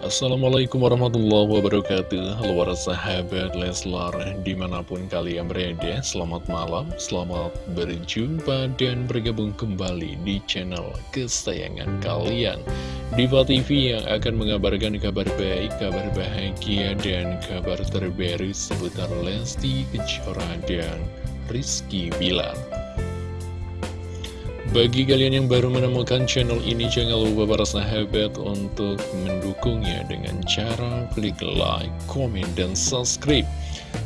Assalamualaikum warahmatullahi wabarakatuh. Halo para sahabat Leslar Di mana pun kalian berada Selamat malam, selamat berjumpa Dan bergabung kembali di channel kesayangan kalian. Diva TV yang akan mengabarkan kabar baik Kabar bahagia dan kabar terbaru Seputar Lesti Kejora dan Rizky Bilar bagi kalian yang baru menemukan channel ini, jangan lupa para sahabat untuk mendukungnya dengan cara klik like, komen, dan subscribe.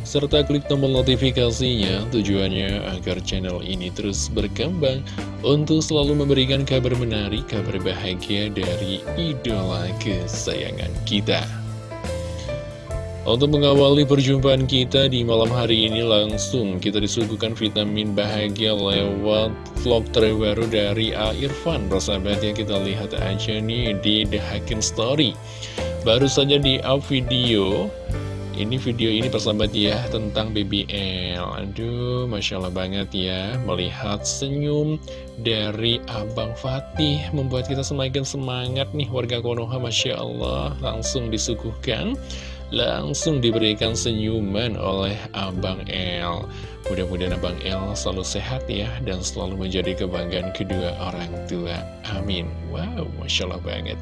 Serta klik tombol notifikasinya tujuannya agar channel ini terus berkembang untuk selalu memberikan kabar menarik, kabar bahagia dari idola kesayangan kita. Untuk mengawali perjumpaan kita di malam hari ini langsung kita disuguhkan vitamin bahagia lewat vlog terbaru dari A. Irfan. Persahabat yang kita lihat aja nih di The Hacking Story. Baru saja di up video. Ini video ini persahabat ya tentang BBL Aduh Masya Allah banget ya Melihat senyum dari Abang Fatih Membuat kita semakin semangat nih warga Konoha Masya Allah. Langsung disuguhkan langsung diberikan senyuman oleh Abang El. Mudah-mudahan Abang El selalu sehat ya, dan selalu menjadi kebanggaan kedua orang tua. Amin. Wow, Masya Allah banget.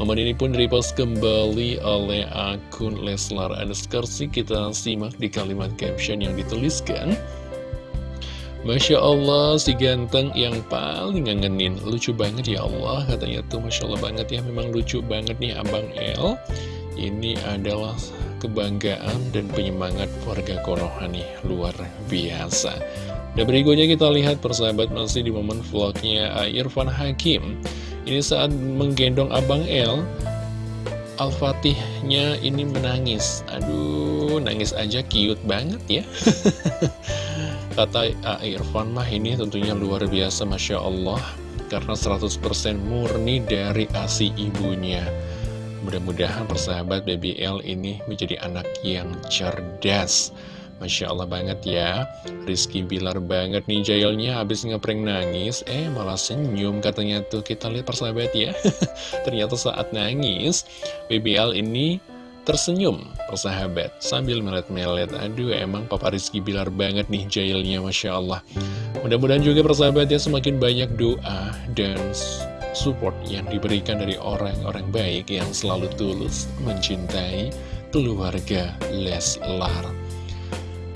Momen ini pun repost kembali oleh akun Leslar Underscore Kita simak di kalimat caption yang dituliskan. Masya Allah, si ganteng yang paling ngangenin Lucu banget ya Allah, katanya tuh Masya Allah banget ya Memang lucu banget nih Abang El ini adalah kebanggaan dan penyemangat warga Konoha nih, luar biasa. Dan berikutnya kita lihat persahabat masih di momen vlognya Irfan Hakim. Ini saat menggendong Abang El, Al-Fatihnya ini menangis. Aduh, nangis aja cute banget ya. Kata Irfan mah ini tentunya luar biasa, Masya Allah. Karena 100% murni dari asi ibunya. Mudah-mudahan persahabat BBL ini menjadi anak yang cerdas. Masya Allah banget ya. Rizky Bilar banget nih jailnya habis ngeprank nangis. Eh malah senyum katanya tuh. Kita lihat persahabat ya. Ternyata saat nangis BBL ini tersenyum persahabat. Sambil melet-melet. Aduh emang Papa Rizky Bilar banget nih jailnya Masya Allah. Mudah-mudahan juga persahabat ya semakin banyak doa Dan support yang diberikan dari orang-orang baik yang selalu tulus mencintai keluarga Leslar.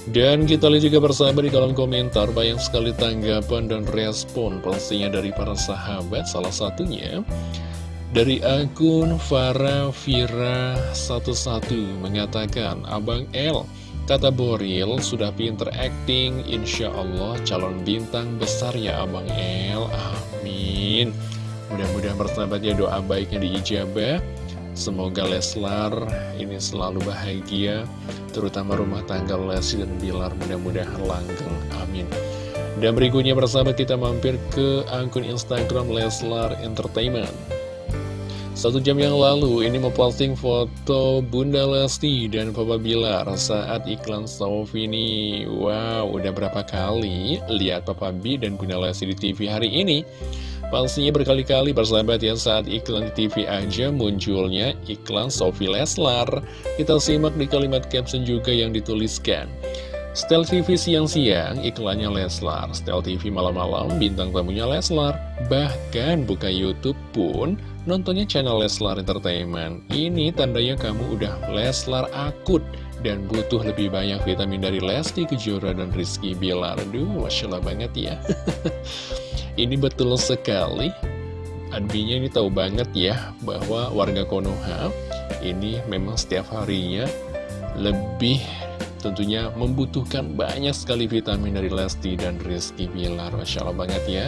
Dan kita lihat juga bersama di kolom komentar banyak sekali tanggapan dan respon pastinya dari para sahabat salah satunya dari akun Farah Vira 11 mengatakan Abang L Kata Boril, sudah pinter acting, insya Allah calon bintang besar ya Abang L, amin. Mudah-mudahan persahabatnya doa baiknya diijabah Semoga Leslar ini selalu bahagia Terutama rumah tangga Lesti dan Bilar. Mudah-mudahan langgeng. Amin. Dan berikutnya persahabat kita mampir ke akun Instagram Leslar Entertainment. Satu jam yang lalu, ini memposting foto Bunda Lesti dan Papa Bilar saat iklan Sofini. Wow, udah berapa kali lihat Papa B dan Bunda Lesti di TV hari ini? Pastinya berkali-kali persahabat ya saat iklan di TV aja munculnya iklan Sophie Leslar. Kita simak di kalimat caption juga yang dituliskan. Stel TV siang-siang, iklannya Leslar. Stel TV malam-malam, bintang tamunya Leslar. Bahkan buka Youtube pun, nontonnya channel Leslar Entertainment. Ini tandanya kamu udah Leslar akut dan butuh lebih banyak vitamin dari Lesti Kejora dan Rizky Bilar. Aduh, Masya Allah banget ya. Ini betul sekali. Adbinya ini tahu banget ya bahwa warga Konoha ini memang setiap harinya lebih tentunya membutuhkan banyak sekali vitamin dari Lesti dan Rizky Bilar. Masya Allah banget ya.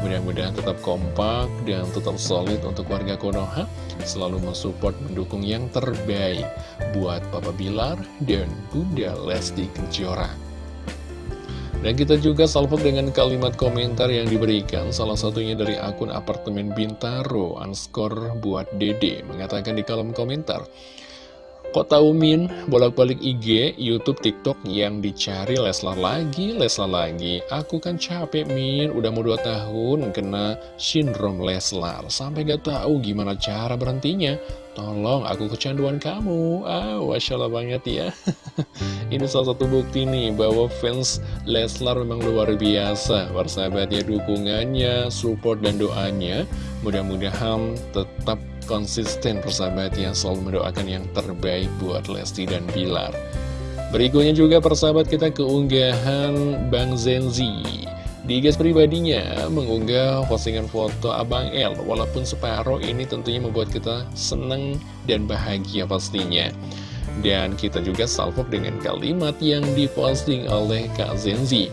Mudah-mudahan tetap kompak dan tetap solid untuk warga Konoha. Selalu mensupport, mendukung yang terbaik buat Papa Bilar dan Bunda Lesti Kejora dan kita juga salvo dengan kalimat komentar yang diberikan Salah satunya dari akun apartemen Bintaro Anskor buat dede Mengatakan di kolom komentar Kok tahu Min, bolak-balik IG, Youtube, TikTok yang dicari Leslar lagi, Leslar lagi. Aku kan capek Min, udah mau 2 tahun kena sindrom Leslar. Sampai gak tahu gimana cara berhentinya. Tolong aku kecanduan kamu. Ah, Masya Allah banget ya. Ini salah satu bukti nih bahwa fans Leslar memang luar biasa. Persahabatnya dukungannya, support dan doanya. Mudah-mudahan tetap konsisten persahabat yang selalu mendoakan yang terbaik buat Lesti dan Bilar. Berikutnya juga persahabat kita keunggahan Bang Zenzi. Di guys pribadinya mengunggah postingan foto Abang L Walaupun separuh ini tentunya membuat kita seneng dan bahagia pastinya. Dan kita juga salvo dengan kalimat yang diposting oleh Kak Zenzi.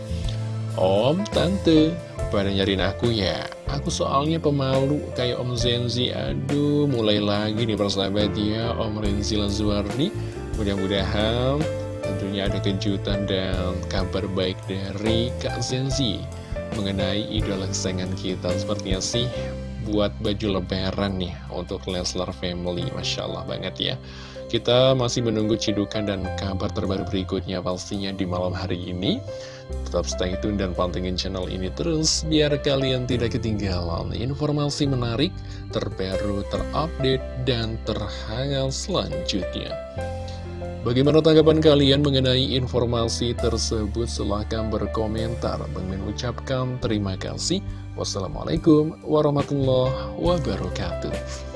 Om, Tante, pada nyariin aku ya. Aku soalnya pemalu kayak Om Zenzi. Aduh mulai lagi nih persahabat ya Om Renzi Lazuardi. Mudah-mudahan tentunya ada kejutan dan kabar baik dari Kak Zenzi Mengenai idola kesayangan kita. Sepertinya sih buat baju lebaran nih untuk Leslar Family. Masya Allah banget ya. Kita masih menunggu cidukan dan kabar terbaru berikutnya pastinya di malam hari ini. Tetap stay tune dan pantengin channel ini terus biar kalian tidak ketinggalan informasi menarik, terbaru, terupdate, dan terhangat selanjutnya. Bagaimana tanggapan kalian mengenai informasi tersebut? Silahkan berkomentar. Mengucapkan terima kasih. Wassalamualaikum warahmatullahi wabarakatuh.